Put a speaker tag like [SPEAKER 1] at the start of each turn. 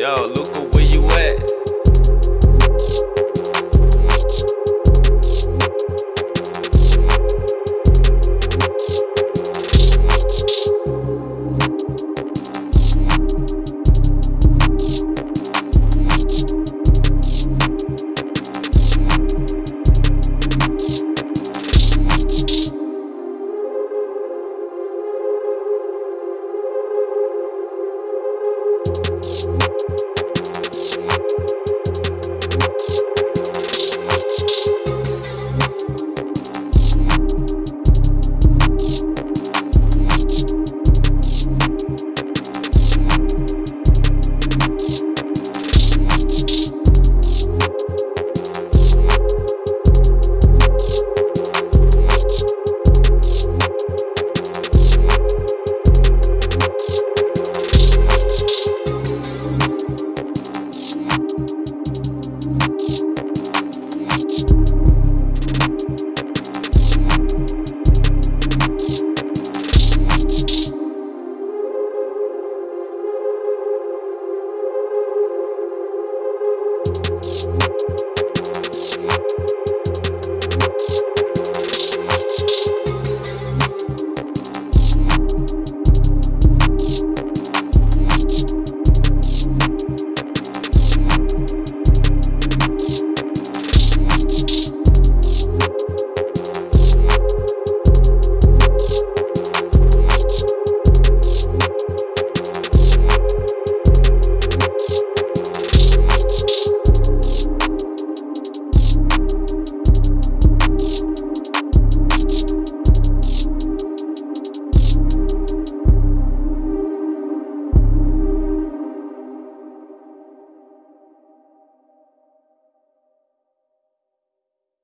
[SPEAKER 1] Yo, Luca, where you at?